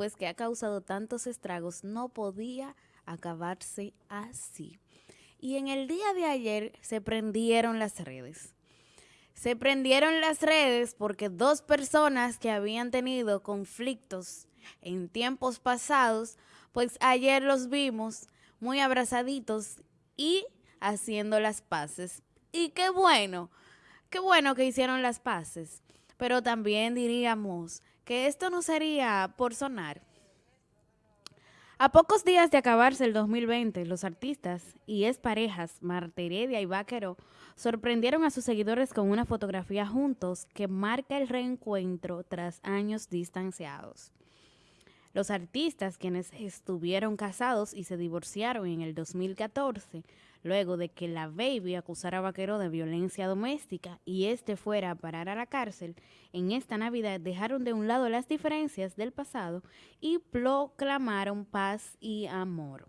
después que ha causado tantos estragos, no podía acabarse así. Y en el día de ayer se prendieron las redes. Se prendieron las redes porque dos personas que habían tenido conflictos en tiempos pasados, pues ayer los vimos muy abrazaditos y haciendo las paces. Y qué bueno, qué bueno que hicieron las paces. Pero también diríamos que esto no sería por sonar. A pocos días de acabarse el 2020, los artistas y exparejas Marta Heredia y Vaquero sorprendieron a sus seguidores con una fotografía juntos que marca el reencuentro tras años distanciados. Los artistas, quienes estuvieron casados y se divorciaron en el 2014, luego de que la Baby acusara a Vaquero de violencia doméstica y este fuera a parar a la cárcel, en esta Navidad dejaron de un lado las diferencias del pasado y proclamaron paz y amor.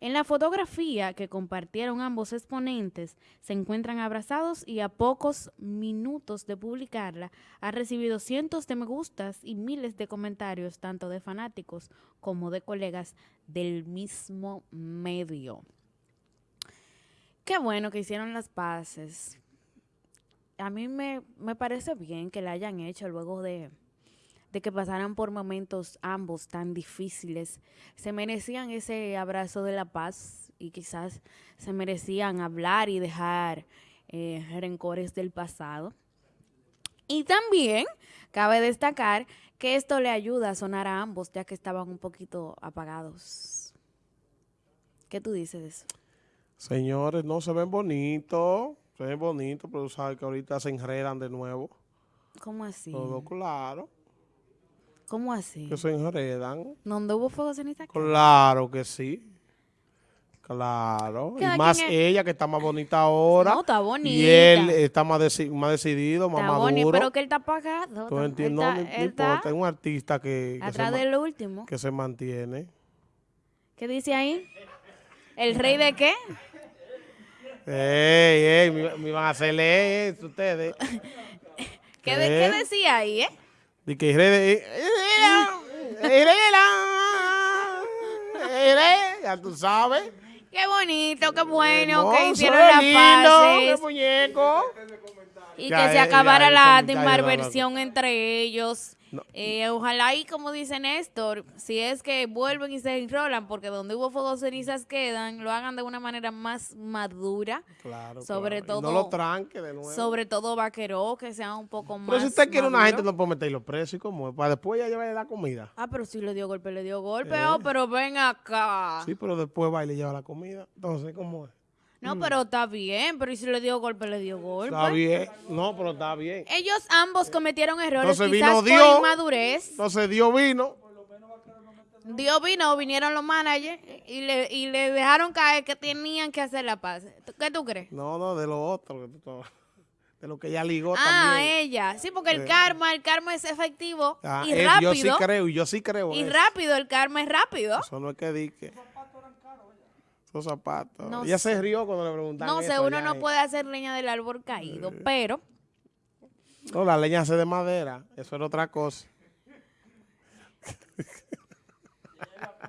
En la fotografía que compartieron ambos exponentes se encuentran abrazados y a pocos minutos de publicarla ha recibido cientos de me gustas y miles de comentarios tanto de fanáticos como de colegas del mismo medio. Qué bueno que hicieron las paces. A mí me, me parece bien que la hayan hecho luego de, de que pasaran por momentos ambos tan difíciles. Se merecían ese abrazo de la paz y quizás se merecían hablar y dejar eh, rencores del pasado. Y también cabe destacar que esto le ayuda a sonar a ambos ya que estaban un poquito apagados. ¿Qué tú dices de eso? Señores, no se ven bonitos, se ven bonitos, pero sabes que ahorita se enredan de nuevo. ¿Cómo así? Todo claro. ¿Cómo así? Que se enredan. ¿Dónde hubo fuego ceniza? Claro que sí. Claro. Cada Y más ella que está más bonita ahora. No, está bonita. Y él está más, deci- más decidido, más Está maduro. pero que él está apagado. Tú entiendes, no, él está importa, es un artista que, que, atrás del último. que se mantiene. ¿Qué dice ahí? ¿El rey de qué? Ey, ey, me, me iban a hacerle eso ustedes. ¿Qué, de- ¿Eh? qué decía ahí, eh? De que Irene- Irene- Irene, ya tú sabes. Qué bonito, qué bueno que Hermoso, hicieron las lindo, y Ya, que se acabara ya, la animadversión entre ellos. No. Eh, ojalá y como dice Néstor, si es que vuelven y se enrolan, porque donde hubo fuego cenizas quedan, lo hagan de una manera más madura. Claro, Sobre claro. Y todo- No lo tranque de nuevo. Sobre todo vaquero, que sea un poco más Pero si usted quiere una gente, no puede meterlo preso y como es, para después ya llevarle la comida. Ah, pero si le dio golpe, le dio golpe. Eh. Oh, pero ven acá. Sí, pero después va y le lleva la comida. Entonces, ¿cómo es? No, pero está bien. Pero ¿y si le dio golpe, le dio golpe? Está bien. No, pero está bien. Ellos ambos cometieron errores, Entonces quizás vino por Dios. inmadurez. Entonces Dios vino. Dios vino, vinieron los managers y le, y le dejaron caer que tenían que hacer la paz. ¿Tú- ¿Qué tú crees? No, no, de lo otro. De lo que ella ligó Ah, también. ella. Sí, porque el Eh. karma, el karma es efectivo Ah, y eh, rápido. Yo sí creo, y yo sí creo. y eso. rápido, el karma es rápido. Eso no es que dique. Esos zapatos. No ella sé. se rió cuando le preguntaron No sé, uno no puede hacer leña del árbol caído, pero No, la leña hace de madera. Eso era otra cosa.